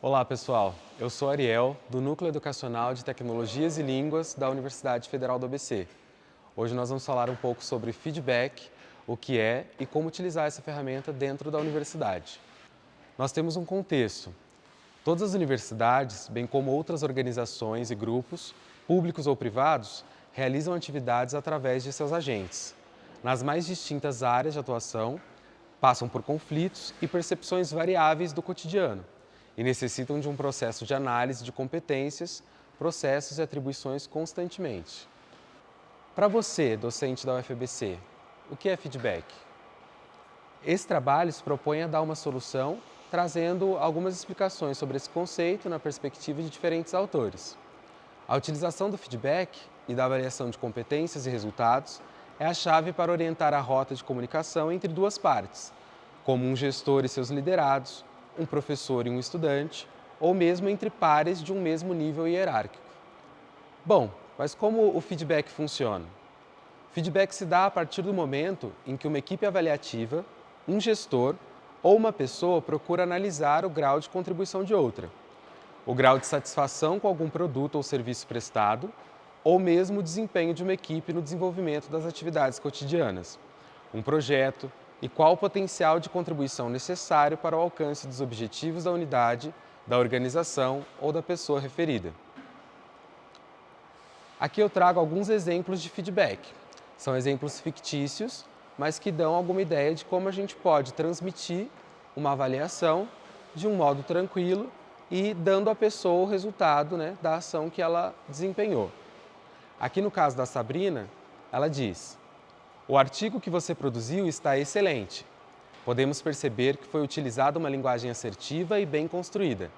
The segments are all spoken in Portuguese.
Olá pessoal, eu sou Ariel, do Núcleo Educacional de Tecnologias e Línguas da Universidade Federal do ABC. Hoje nós vamos falar um pouco sobre feedback, o que é e como utilizar essa ferramenta dentro da universidade. Nós temos um contexto. Todas as universidades, bem como outras organizações e grupos, públicos ou privados, realizam atividades através de seus agentes, nas mais distintas áreas de atuação, passam por conflitos e percepções variáveis do cotidiano e necessitam de um processo de análise de competências, processos e atribuições constantemente. Para você, docente da UFBC, o que é feedback? Esse trabalho se propõe a dar uma solução trazendo algumas explicações sobre esse conceito na perspectiva de diferentes autores. A utilização do feedback e da avaliação de competências e resultados é a chave para orientar a rota de comunicação entre duas partes, como um gestor e seus liderados, um professor e um estudante, ou mesmo entre pares de um mesmo nível hierárquico. Bom, mas como o feedback funciona? Feedback se dá a partir do momento em que uma equipe avaliativa, um gestor ou uma pessoa procura analisar o grau de contribuição de outra, o grau de satisfação com algum produto ou serviço prestado, ou mesmo o desempenho de uma equipe no desenvolvimento das atividades cotidianas, um projeto, e qual o potencial de contribuição necessário para o alcance dos objetivos da unidade, da organização ou da pessoa referida. Aqui eu trago alguns exemplos de feedback. São exemplos fictícios, mas que dão alguma ideia de como a gente pode transmitir uma avaliação de um modo tranquilo e dando à pessoa o resultado né, da ação que ela desempenhou. Aqui no caso da Sabrina, ela diz o artigo que você produziu está excelente. Podemos perceber que foi utilizada uma linguagem assertiva e bem construída,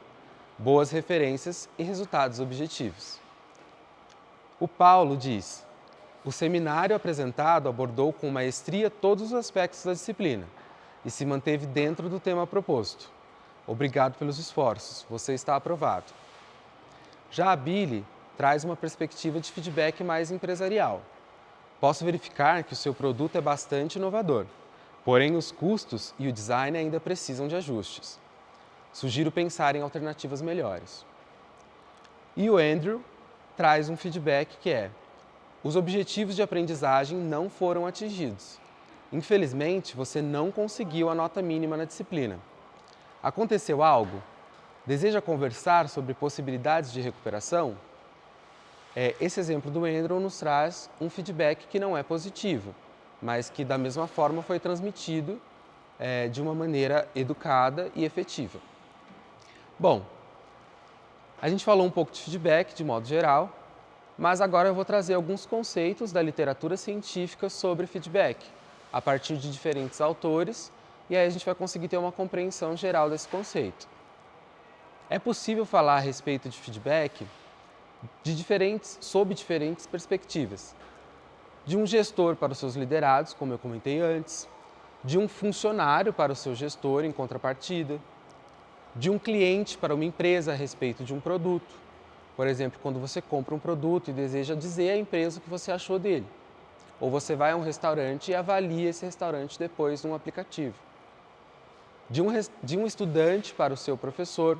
boas referências e resultados objetivos. O Paulo diz, o seminário apresentado abordou com maestria todos os aspectos da disciplina e se manteve dentro do tema proposto. Obrigado pelos esforços, você está aprovado. Já a Billy traz uma perspectiva de feedback mais empresarial posso verificar que o seu produto é bastante inovador, porém os custos e o design ainda precisam de ajustes. Sugiro pensar em alternativas melhores. E o Andrew traz um feedback que é os objetivos de aprendizagem não foram atingidos. Infelizmente, você não conseguiu a nota mínima na disciplina. Aconteceu algo? Deseja conversar sobre possibilidades de recuperação? É, esse exemplo do Andrew nos traz um feedback que não é positivo, mas que da mesma forma foi transmitido é, de uma maneira educada e efetiva. Bom, a gente falou um pouco de feedback de modo geral, mas agora eu vou trazer alguns conceitos da literatura científica sobre feedback, a partir de diferentes autores, e aí a gente vai conseguir ter uma compreensão geral desse conceito. É possível falar a respeito de feedback de diferentes, sob diferentes perspectivas. De um gestor para os seus liderados, como eu comentei antes, de um funcionário para o seu gestor em contrapartida, de um cliente para uma empresa a respeito de um produto. Por exemplo, quando você compra um produto e deseja dizer à empresa o que você achou dele. Ou você vai a um restaurante e avalia esse restaurante depois num aplicativo. De um, de um estudante para o seu professor,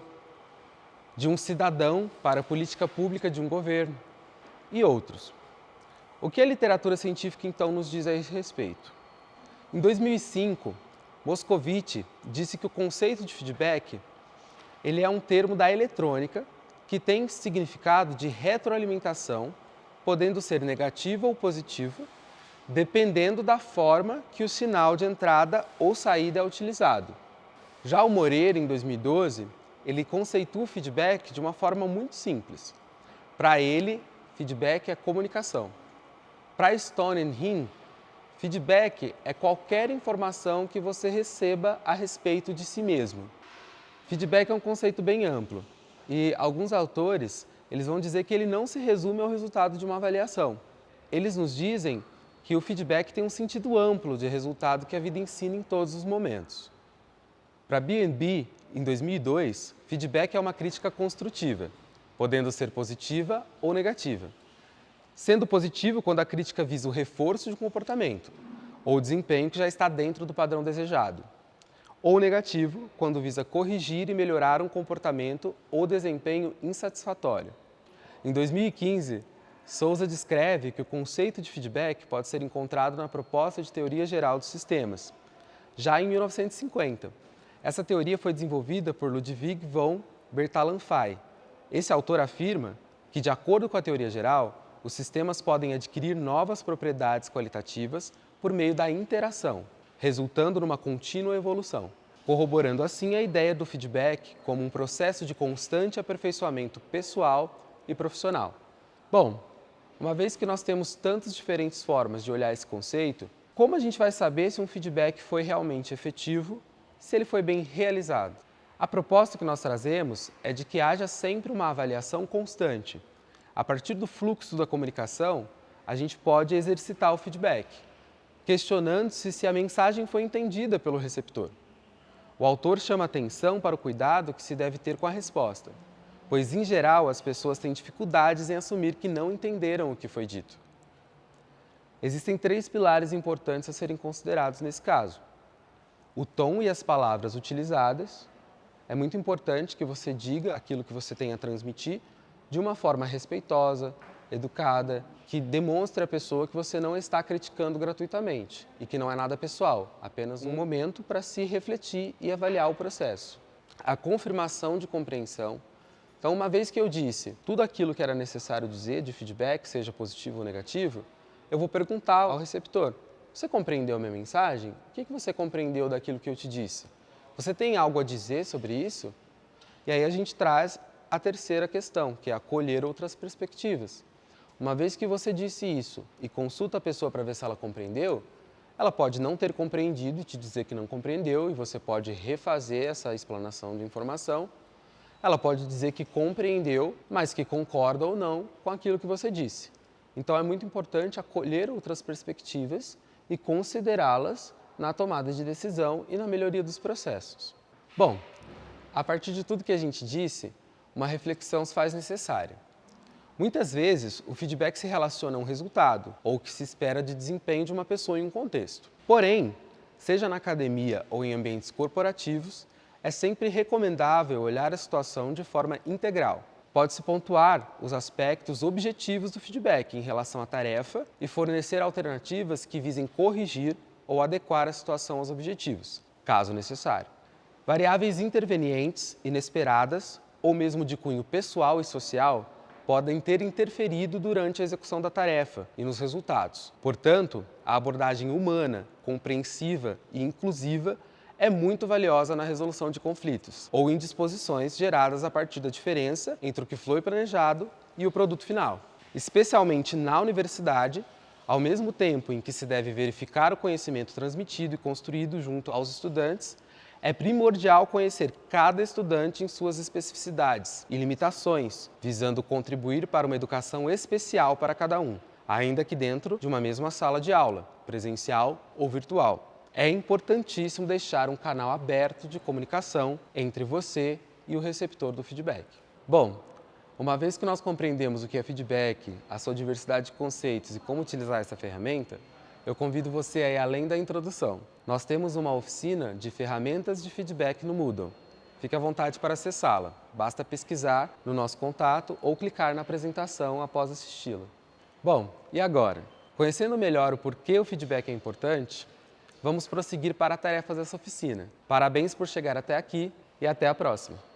de um cidadão para a política pública de um governo e outros. O que a literatura científica então nos diz a esse respeito? Em 2005, Moscovitch disse que o conceito de feedback ele é um termo da eletrônica que tem significado de retroalimentação, podendo ser negativo ou positivo, dependendo da forma que o sinal de entrada ou saída é utilizado. Já o Moreira, em 2012, ele conceitua o feedback de uma forma muito simples. Para ele, feedback é comunicação. Para Stone e Hinn, feedback é qualquer informação que você receba a respeito de si mesmo. Feedback é um conceito bem amplo e alguns autores eles vão dizer que ele não se resume ao resultado de uma avaliação. Eles nos dizem que o feedback tem um sentido amplo de resultado que a vida ensina em todos os momentos. Para B&B, em 2002, feedback é uma crítica construtiva, podendo ser positiva ou negativa. Sendo positivo quando a crítica visa o reforço de um comportamento ou desempenho que já está dentro do padrão desejado. ou negativo, quando visa corrigir e melhorar um comportamento ou desempenho insatisfatório. Em 2015, Souza descreve que o conceito de feedback pode ser encontrado na proposta de teoria geral dos sistemas, já em 1950. Essa teoria foi desenvolvida por Ludwig von Bertalanffy. Esse autor afirma que, de acordo com a teoria geral, os sistemas podem adquirir novas propriedades qualitativas por meio da interação, resultando numa contínua evolução, corroborando assim a ideia do feedback como um processo de constante aperfeiçoamento pessoal e profissional. Bom, uma vez que nós temos tantas diferentes formas de olhar esse conceito, como a gente vai saber se um feedback foi realmente efetivo, se ele foi bem realizado? A proposta que nós trazemos é de que haja sempre uma avaliação constante. A partir do fluxo da comunicação, a gente pode exercitar o feedback, questionando-se se a mensagem foi entendida pelo receptor. O autor chama atenção para o cuidado que se deve ter com a resposta, pois, em geral, as pessoas têm dificuldades em assumir que não entenderam o que foi dito. Existem três pilares importantes a serem considerados nesse caso. O tom e as palavras utilizadas. É muito importante que você diga aquilo que você tem a transmitir de uma forma respeitosa, educada, que demonstre à pessoa que você não está criticando gratuitamente e que não é nada pessoal, apenas um momento para se refletir e avaliar o processo. A confirmação de compreensão. Então, uma vez que eu disse tudo aquilo que era necessário dizer de feedback, seja positivo ou negativo, eu vou perguntar ao receptor, você compreendeu a minha mensagem? O que você compreendeu daquilo que eu te disse? Você tem algo a dizer sobre isso? E aí a gente traz a terceira questão, que é acolher outras perspectivas. Uma vez que você disse isso e consulta a pessoa para ver se ela compreendeu, ela pode não ter compreendido e te dizer que não compreendeu e você pode refazer essa explanação de informação. Ela pode dizer que compreendeu, mas que concorda ou não com aquilo que você disse. Então é muito importante acolher outras perspectivas e considerá-las na tomada de decisão e na melhoria dos processos. Bom, a partir de tudo que a gente disse, uma reflexão se faz necessária. Muitas vezes, o feedback se relaciona a um resultado ou o que se espera de desempenho de uma pessoa em um contexto. Porém, seja na academia ou em ambientes corporativos, é sempre recomendável olhar a situação de forma integral. Pode-se pontuar os aspectos objetivos do feedback em relação à tarefa e fornecer alternativas que visem corrigir ou adequar a situação aos objetivos, caso necessário. Variáveis intervenientes, inesperadas ou mesmo de cunho pessoal e social, podem ter interferido durante a execução da tarefa e nos resultados. Portanto, a abordagem humana, compreensiva e inclusiva é muito valiosa na resolução de conflitos ou indisposições geradas a partir da diferença entre o que foi planejado e o produto final. Especialmente na universidade, ao mesmo tempo em que se deve verificar o conhecimento transmitido e construído junto aos estudantes, é primordial conhecer cada estudante em suas especificidades e limitações, visando contribuir para uma educação especial para cada um, ainda que dentro de uma mesma sala de aula, presencial ou virtual. É importantíssimo deixar um canal aberto de comunicação entre você e o receptor do feedback. Bom, uma vez que nós compreendemos o que é feedback, a sua diversidade de conceitos e como utilizar essa ferramenta, eu convido você a ir além da introdução. Nós temos uma oficina de ferramentas de feedback no Moodle. Fique à vontade para acessá-la. Basta pesquisar no nosso contato ou clicar na apresentação após assisti-la. Bom, e agora? Conhecendo melhor o porquê o feedback é importante, vamos prosseguir para tarefas dessa oficina. Parabéns por chegar até aqui e até a próxima!